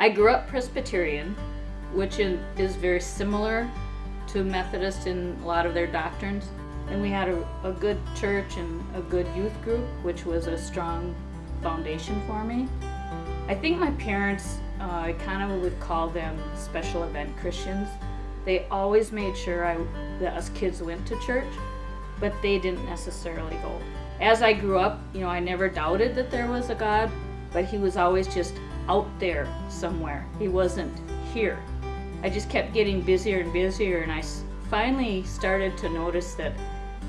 I grew up Presbyterian, which is very similar to Methodist in a lot of their doctrines. And we had a, a good church and a good youth group, which was a strong foundation for me. I think my parents, uh, I kind of would call them special event Christians. They always made sure I, that us kids went to church, but they didn't necessarily go. As I grew up, you know, I never doubted that there was a God, but he was always just out there somewhere. He wasn't here. I just kept getting busier and busier, and I finally started to notice that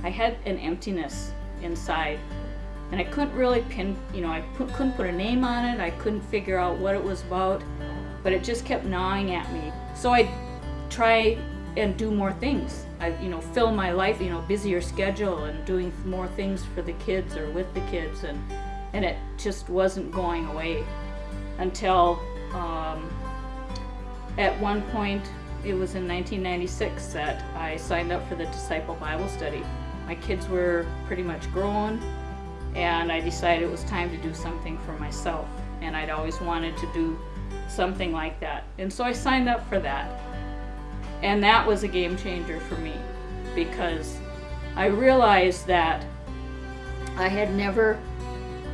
I had an emptiness inside. And I couldn't really pin, you know, I couldn't put a name on it. I couldn't figure out what it was about, but it just kept gnawing at me. So I try and do more things. I, you know, fill my life, you know, busier schedule and doing more things for the kids or with the kids, and and it just wasn't going away until um, at one point it was in 1996 that I signed up for the Disciple Bible Study. My kids were pretty much grown, and I decided it was time to do something for myself. And I'd always wanted to do something like that. And so I signed up for that. And that was a game changer for me because I realized that I had never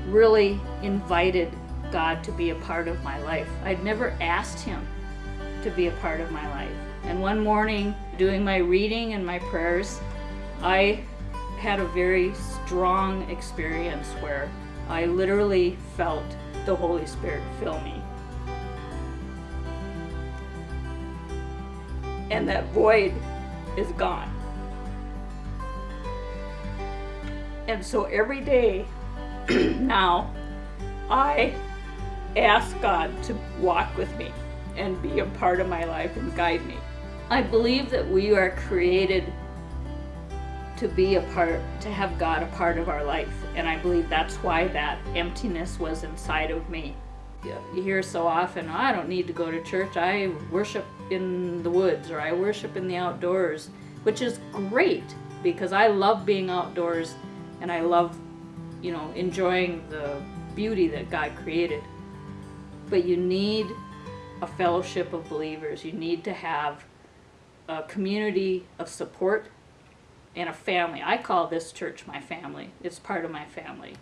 really invited God to be a part of my life. I'd never asked Him to be a part of my life. And one morning, doing my reading and my prayers, I had a very strong experience where I literally felt the Holy Spirit fill me. And that void is gone. And so every day now, I ask God to walk with me and be a part of my life and guide me. I believe that we are created to be a part, to have God a part of our life. And I believe that's why that emptiness was inside of me. You hear so often, oh, I don't need to go to church. I worship in the woods or I worship in the outdoors, which is great because I love being outdoors and I love, you know, enjoying the beauty that God created. But you need a fellowship of believers. You need to have a community of support and a family. I call this church my family. It's part of my family.